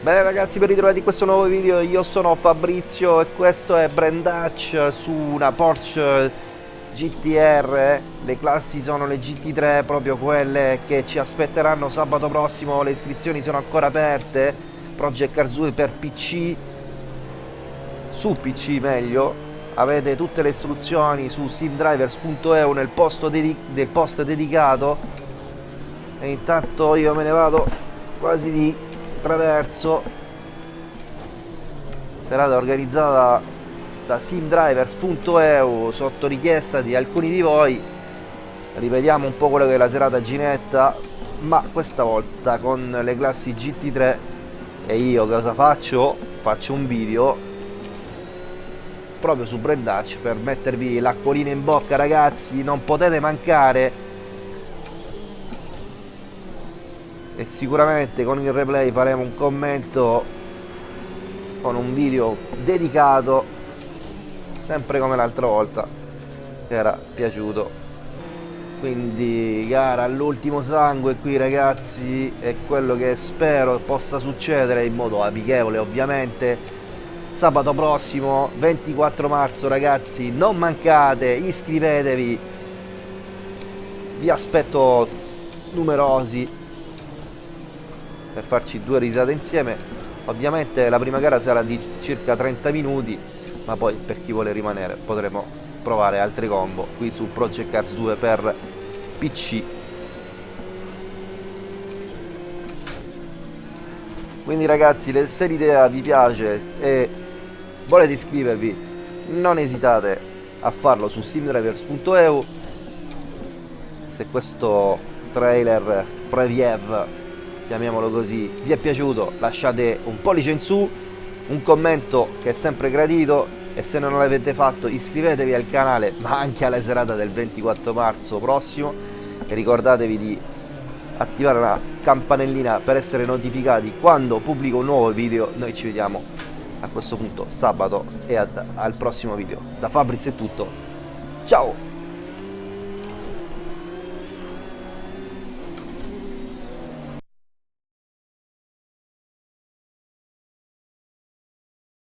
Bene ragazzi ben ritrovati in questo nuovo video, io sono Fabrizio e questo è Brand Dutch su una Porsche GTR Le classi sono le GT3, proprio quelle che ci aspetteranno sabato prossimo. Le iscrizioni sono ancora aperte. Project Cars 2 per PC Su PC meglio. Avete tutte le istruzioni su simdrivers.eu nel del post dedicato. E intanto io me ne vado quasi di traverso. Serata organizzata da simdrivers.eu sotto richiesta di alcuni di voi. Ripetiamo un po' quello che è la serata ginetta ma questa volta con le classi GT3 e io cosa faccio? faccio un video proprio su Brand Dutch per mettervi l'acquolina in bocca ragazzi. Non potete mancare e sicuramente con il replay faremo un commento con un video dedicato sempre come l'altra volta che era piaciuto. Quindi gara all'ultimo sangue qui ragazzi è quello che spero possa succedere in modo amichevole ovviamente. Sabato prossimo 24 marzo ragazzi non mancate iscrivetevi. Vi aspetto numerosi per farci due risate insieme. Ovviamente la prima gara sarà di circa 30 minuti ma poi per chi vuole rimanere potremo provare altre combo. Qui su Project Cars 2 per PC quindi ragazzi se l'idea vi piace e volete iscrivervi non esitate a farlo su simdrivers.eu se questo trailer preview chiamiamolo così, vi è piaciuto lasciate un pollice in su, un commento che è sempre gradito e se non l'avete fatto iscrivetevi al canale ma anche alla serata del 24 marzo prossimo. E ricordatevi di attivare la campanellina per essere notificati quando pubblico un nuovo video. Noi ci vediamo a questo punto sabato e ad, al prossimo video. Da Fabris è tutto. Ciao